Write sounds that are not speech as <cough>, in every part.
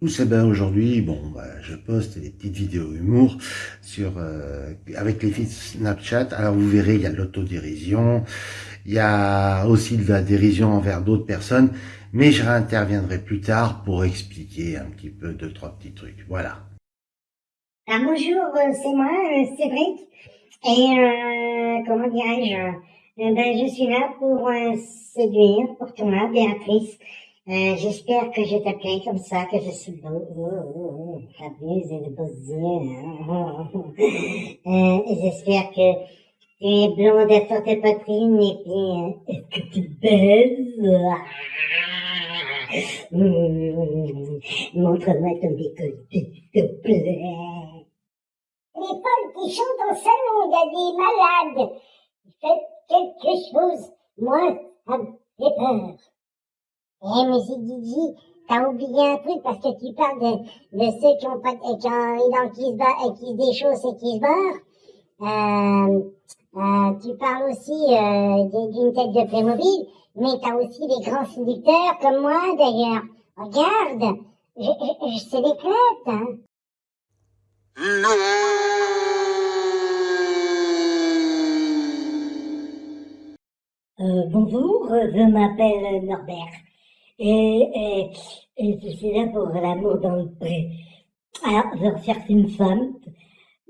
Tous, eh ben aujourd'hui, bon, bah, je poste des petites vidéos humour sur euh, avec les filles Snapchat. Alors vous verrez, il y a l'autodérision, il y a aussi de la dérision envers d'autres personnes, mais je réinterviendrai plus tard pour expliquer un petit peu deux trois petits trucs. Voilà. Alors bonjour, euh, c'est moi, euh, Cédric, et euh, comment dirais-je, ben, je suis là pour séduire pour toi, Béatrice. Euh, j'espère que je t'appelle comme ça, que je suis beau. Oh, oh, oh, t'abuses de beaux yeux. Hein. <laughs> Euh, j'espère que tu es blonde sur tes poitrines et euh, <laughs> que tu baises. <laughs> Montre-moi ton décolleté, s'il te plaît. Les Paul qui chantent en salon, il y a des malades. Faites quelque chose. Moi, j'ai peur. Eh, mais j'ai dit, t'as oublié un truc parce que tu parles de, de ceux qui ont pas, qui ont, qui se bat, qui se déchaussent et qui se barrent. Euh, euh, tu parles aussi euh, d'une tête de Playmobil, mais t'as aussi des grands séducteurs comme moi d'ailleurs. Regarde, je, je, je c'est des clottes, hein. Euh, bonjour, je m'appelle Norbert et, et, je suis là pour l'amour dans le pré. Alors, je recherche une femme,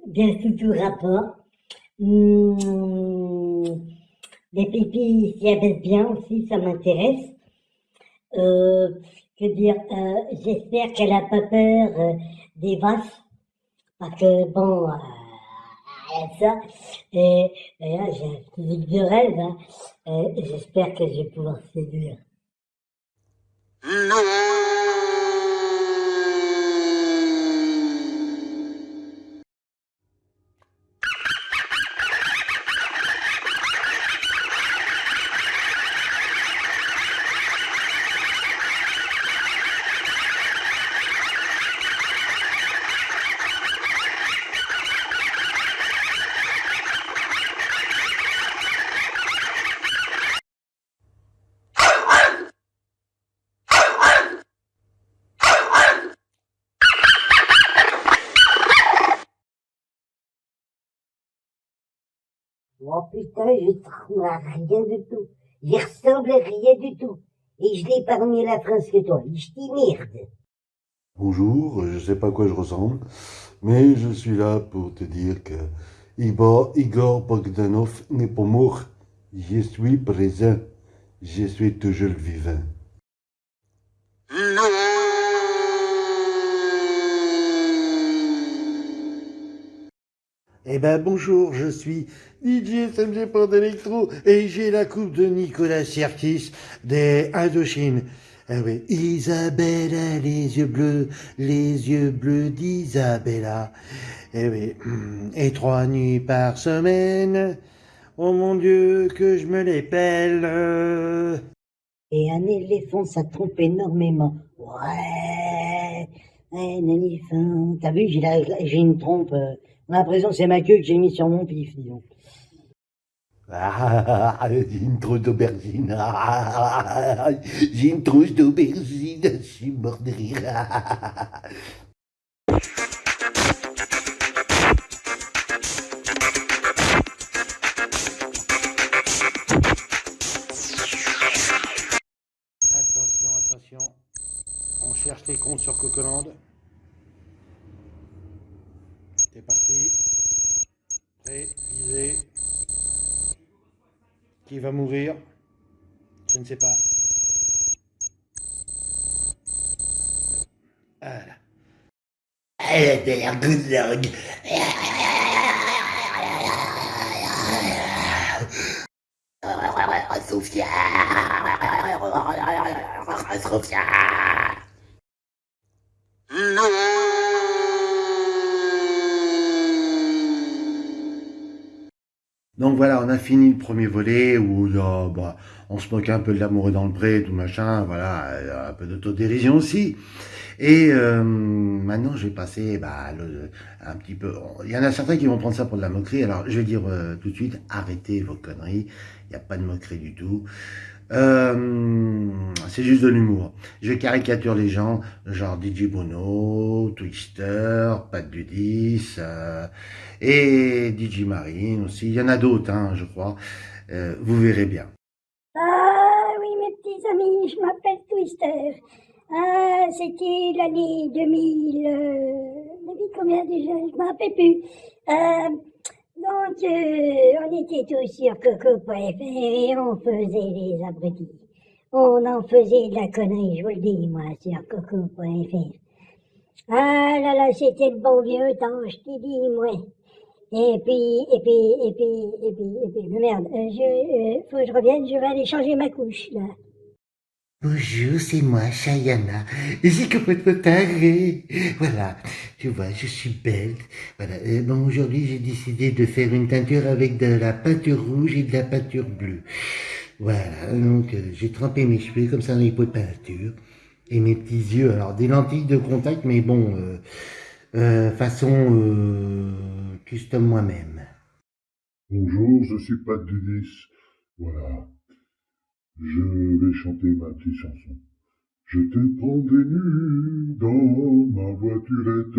bien sous tout rapport. Mmh, les pipis s'y abaissent bien aussi, ça m'intéresse. Euh, que dire, euh, j'espère qu'elle a pas peur euh, des vaches, parce que bon, euh, ça, et, et là j'ai un petit de rêve, hein, j'espère que je vais pouvoir séduire. Oh putain, je trouve rien du tout. Il ressemble à rien du tout. Et je l'ai mieux la phrase que toi. Je t'y merde. Bonjour, je sais pas à quoi je ressemble, mais je suis là pour te dire que Igor, Igor Bogdanov n'est pas mort. Je suis présent. Je suis toujours vivant. Eh ben bonjour, je suis DJ SMG Port Electro et j'ai la coupe de Nicolas Sierkis des Indochine. Eh oui, Isabella, les yeux bleus, les yeux bleus d'Isabella. Eh oui, <clears throat> et trois nuits par semaine, oh mon Dieu, que je me les pèle. Et un éléphant, ça trompe énormément. Ouais, un éléphant. T'as vu, j'ai une trompe... Euh, j'ai l'impression que c'est ma queue que j'ai mis sur mon pif, disons. Ah, j'ai une trousse d'aubergine. Ah, j'ai une trousse d'aubergine. Je suis mort de rire. Attention, attention. On cherche les comptes sur Cocoland. C'est parti. Prêt, visé. Qui va mourir? Je ne sais pas. Voilà. Elle a l'air good dog. Sophia Sophia Donc voilà, on a fini le premier volet où bah, on se moque un peu de l'amour dans le pré, tout machin, voilà, un peu d'autodérision aussi. Et euh, maintenant, je vais passer bah, un petit peu... Il y en a certains qui vont prendre ça pour de la moquerie, alors je vais dire euh, tout de suite, arrêtez vos conneries, il n'y a pas de moquerie du tout. Euh, c'est juste de l'humour. Je caricature les gens, genre DJ Bruno, Twister, Pat Dudis, euh, et DJ Marine aussi. Il y en a d'autres, hein, je crois. Euh, vous verrez bien. Ah oui, mes petits amis, je m'appelle Twister. Ah, c'était l'année 2000... Euh, 2000 combien déjà? Je me rappelle plus. Donc, euh, on était tous sur Coco.fr et on faisait les abrutis. On en faisait de la connerie, je vous le dis, moi, sur Coco.fr. Ah là là, c'était le bon vieux temps, je t'ai dit, moi. Et puis, et puis, et puis, et puis, et puis, merde, je, euh, faut que je revienne, je vais aller changer ma couche, là. Bonjour, c'est moi, Chayana. C'est complètement taré. Voilà, tu vois, je suis belle. Voilà. Bon, aujourd'hui, j'ai décidé de faire une teinture avec de la peinture rouge et de la peinture bleue. Voilà, donc euh, j'ai trempé mes cheveux comme ça dans les pots de peinture. Et mes petits yeux, alors des lentilles de contact, mais bon, euh, euh, façon euh, custom moi-même. Bonjour, je suis Pat Dudis. Voilà. Je vais chanter ma petite chanson. Je te prendrai nu dans ma voiturette.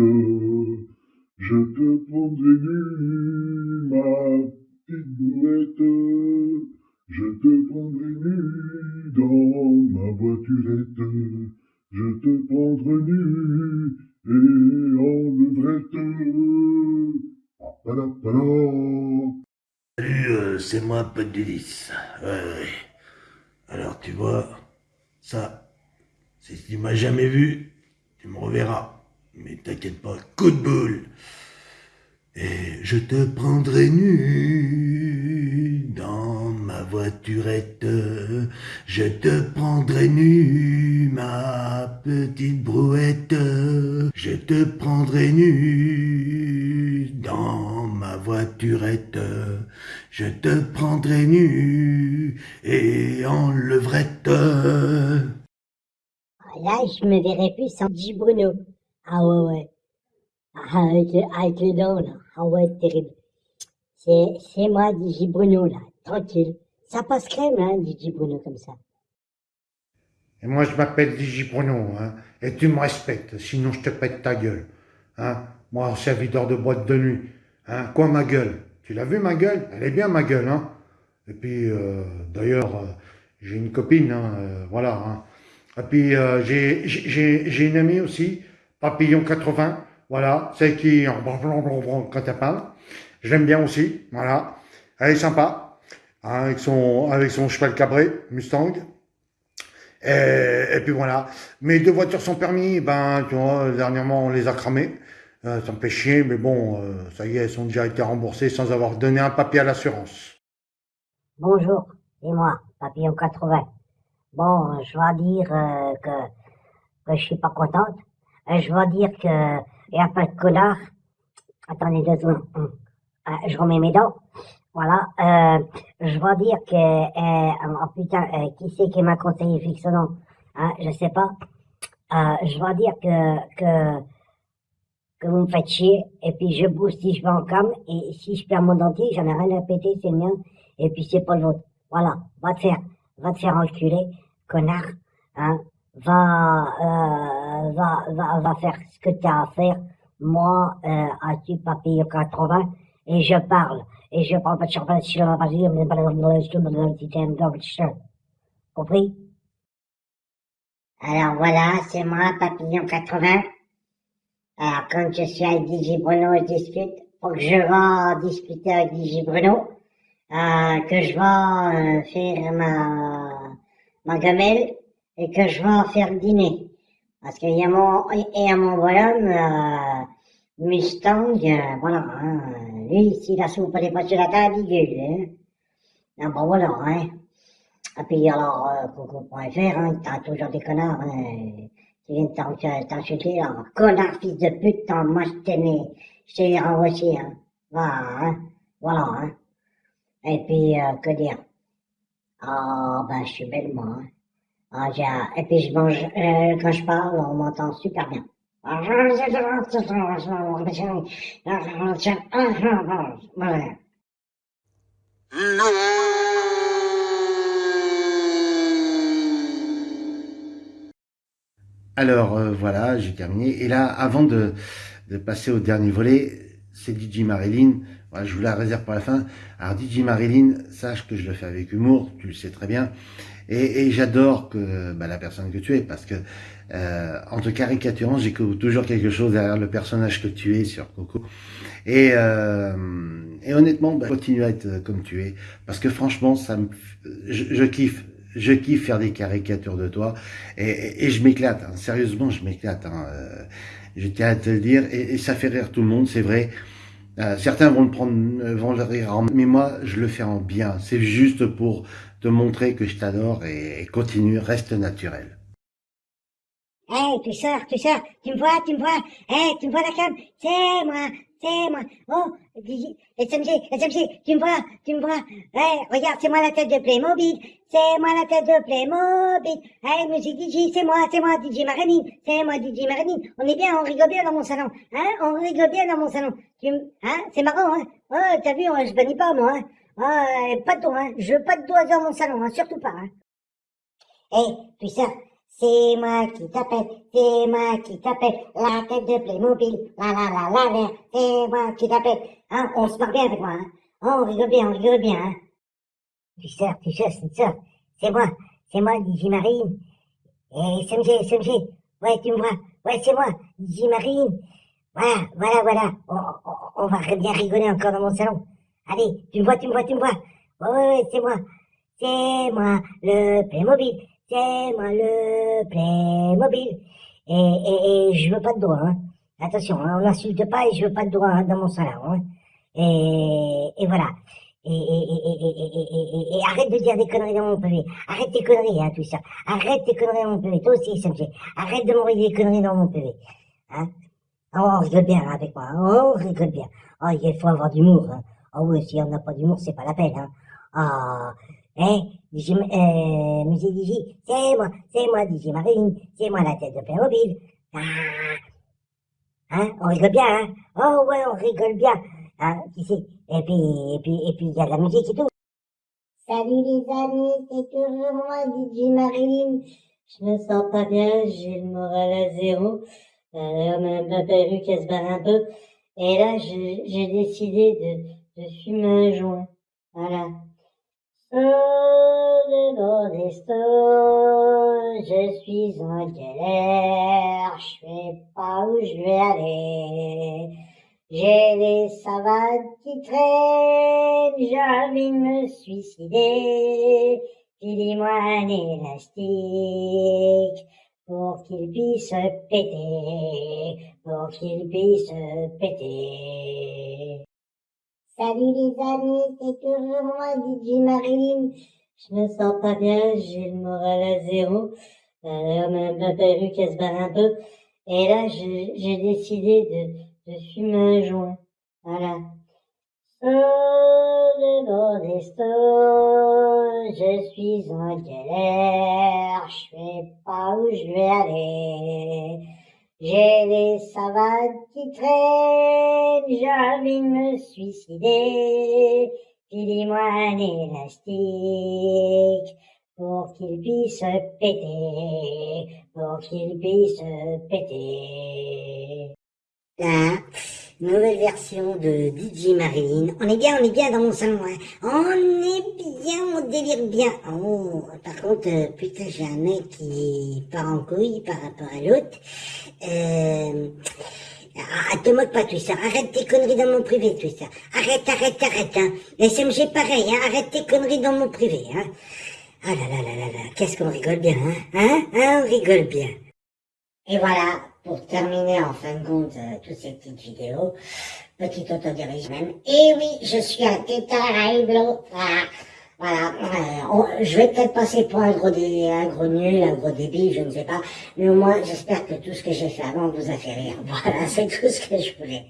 Je te prendrai nu, ma petite brouette. Je te prendrai nu dans ma voiturette. Je te prendrai nu et en levrette. Papalapala. Salut, euh, c'est moi, Pat Dudis. Ouais, ouais. Alors, tu vois, ça, si tu m'as jamais vu, tu me reverras. Mais t'inquiète pas, coup de boule. Et je te prendrai nu dans ma voiturette. Je te prendrai nu, ma petite brouette. Je te prendrai nu dans ma voiturette. Je te prendrai nu et en levrette. Là, je me verrais plus sans. Bruno. Ah ouais, ouais. Ah, avec, le- avec le dents, là. Ah ouais, terrible. C'est, c'est moi, DJ Bruno, là. Tranquille. Ça passe crème, hein, DJ Bruno, comme ça. Et moi, je m'appelle Digi Bruno, hein, et tu me respectes, sinon je te pète ta gueule. Hein. Moi, serviteur de boîte de nuit. Hein. Quoi, ma gueule? Tu l'as vu, ma gueule? Elle est bien, ma gueule. Hein. Et puis, euh, d'ailleurs, euh, j'ai une copine, hein, euh, voilà. Hein. Et puis, euh, j'ai une amie aussi, Papillon 80, voilà, celle qui, quand elle parle, je l'aime bien aussi, voilà. Elle est sympa, hein, avec, son, avec son cheval cabré, Mustang. Et, et puis voilà. Mes deux voitures sont permis, ben, tu vois, dernièrement, on les a cramées. Euh, ça me chier, mais bon, euh, ça y est, elles ont déjà été remboursées sans avoir donné un papier à l'assurance. Bonjour, c'est moi, Papillon 80. Bon, je dois dire euh, que, que je suis pas contente. Euh, je dois dire que il y a pas de connard. Attendez deux secondes. Hum. Euh, je remets mes dents. Voilà. Euh, je dois dire que oh putain, qui c'est qui m'a conseillé nom? Hein, Je sais pas. Je dois dire que que que vous me faites chier, et puis je bouge si je vais en cam, et si je perds mon dentier, j'en ai rien à péter, c'est le mien, et puis c'est pas le vôtre. Voilà, va te faire, va te faire enculer, connard, hein, va, euh, va, va, va faire ce que t'as à faire, moi, euh, as-tu papillon 80, et je parle, et je parle pas de champagne, je parle pas de Compris? Alors voilà, c'est moi, Papillon 80. Alors, comme je suis avec DJ Bruno, je discute. Faut que je vais discuter avec DJ Bruno. Euh, que je vais euh, faire ma, ma gamelle et que je vais faire dîner. Parce qu'il y a mon, et à mon bonhomme, euh, Mustang, euh, voilà, hein, lui, si la soupe n'est pas sur la table, il gueule, hein. Ah bon, voilà, hein. Et puis alors, euh, Coco.fr, hein, t'as toujours des connards, hein, qui viennent t'en- t'insulter, là. Connard, fils de pute, moi je t'aimais, je t'ai renvoyé, hein. Voilà, hein. Voilà, hein. Et puis, euh, que dire Ah, ben, je suis belle, moi, hein. Ah, j'ai, et puis je mange, euh, quand je parle, on m'entend super bien. Voilà. Alors euh, voilà, j'ai terminé. Et là, avant de, passer au dernier volet, c'est DJ Marilyn. Je vous la réserve pour la fin. Alors DJ Marilyn, sache que je le fais avec humour, tu le sais très bien. Et, j'adore que bah, la personne que tu es, parce que euh, en te caricaturant, j'ai toujours quelque chose derrière le personnage que tu es sur Coco. Et, euh, et honnêtement, bah, continue à être comme tu es, parce que franchement, ça me, je, je kiffe je kiffe faire des caricatures de toi et, je m'éclate. Hein. Sérieusement, je m'éclate. Hein. Euh, je tiens à te le dire et, ça fait rire tout le monde, c'est vrai. Euh, certains vont le prendre, vont le rire en, mais moi, je le fais en bien. C'est juste pour te montrer que je t'adore et, et continue, reste naturel. Hey, tu sors, tu sors, tu me vois, tu me vois, hey, tu me vois la cam, c'est moi, c'est moi, oh, SMG, SMG, tu me vois, tu me vois, hey, regarde, c'est moi la tête de Playmobil, c'est moi la tête de Playmobil, hey, musique DJ, c'est moi, c'est moi, DJ Marilyn, c'est moi, DJ Marilyn, on est bien, on rigole bien dans mon salon, hein, on rigole bien dans mon salon, tu hein, c'est marrant, hein, oh, t'as vu, je bannis pas, moi, hein, oh, pas de dos, hein, je veux pas de doigts dans mon salon, hein, surtout pas, hein. Hey, tu sors, c'est moi qui t'appelle, c'est moi qui t'appelle, la tête de Playmobil, la la la la la, c'est moi qui t'appelle. Hein, on se marre bien avec moi, hein. On rigole bien, on rigole bien, hein. Tu sors, tu sors. C'est moi, c'est moi, Digi Marine. Et SMG, SMG. Ouais, tu me vois. Ouais, c'est moi, Digi Marine. Voilà, voilà, voilà. On, va bien rigoler encore dans mon salon. Allez, tu me vois, tu me vois, tu me vois. Ouais, ouais, c'est moi. C'est moi, le Playmobil c'est moi le Playmobil. Et, et, et je veux pas de doigts, hein. Attention, hein, on n'insulte pas et je veux pas de doigts hein, dans mon salon. Hein. Et, et voilà. Et, et, arrête de dire des conneries dans mon PV. Arrête tes conneries, hein, tout ça. Arrête tes conneries dans mon PV. Toi aussi, SMG. Arrête de m'envoyer des conneries dans mon PV. Hein. Oh, on rigole bien hein, avec moi. Oh, on rigole bien. Oh, il faut avoir d'humour. Hein. Oh oui, si on n'a pas d'humour, c'est pas la peine. Hein. Ah, Hein, DJ, euh, Musique DJ, c'est moi, c'est moi, DJ Marine, c'est moi la tête de Playmobil. Ah, hein, on rigole bien, hein. Oh ouais, on rigole bien. Hein, tu sais. Et puis, et puis, et puis, il y a de la musique et tout. Salut les amis, c'est toujours moi, DJ Marine. Je me sens pas bien, j'ai le moral à zéro. Alors, même ma perruque, elle se barre un peu. Et là, j'ai décidé de, de fumer un joint. Voilà. Je suis en galère, je sais pas où je vais aller. J'ai les savates qui traînent, j'ai envie de me suicider. Dis-moi un élastique pour qu'il puisse péter, pour qu'il puisse péter. Salut les amis, c'est toujours moi, DJ Marilyn. Je me sens pas bien, j'ai le moral à zéro. Alors même ma perruque, elle se barre un peu. Et là, j'ai décidé de, de fumer un joint. Voilà. le bon je suis en galère, je sais pas où je vais aller. J'ai les savates qui traînent, j'ai envie de me suicider. Dis-moi un élastique pour qu'il puisse péter, pour qu'il puisse péter. Nouvelle version de DJ Marine. On est bien, on est bien dans mon salon. Hein. On est bien, on délire bien. Oh, par contre, euh, putain, j'ai un mec qui part en couille par rapport à l'autre. Euh, ah, te moque pas, ça. Arrête tes conneries dans mon privé, ça. Arrête, arrête, arrête, hein. SMG pareil, hein. Arrête tes conneries dans mon privé, hein. Ah là là là là là, qu'est-ce qu'on rigole bien, hein. Hein, hein, on rigole bien. Et voilà, pour terminer en fin de compte euh, toutes ces petites vidéos, petit autodirige même. Et oui, je suis un tétarablo. Voilà. Voilà, euh, je vais peut-être passer pour un gros, dé, un gros nul, un gros débile, je ne sais pas. Mais au moins, j'espère que tout ce que j'ai fait avant vous a fait rire. <laughs> Voilà, c'est tout ce que je voulais.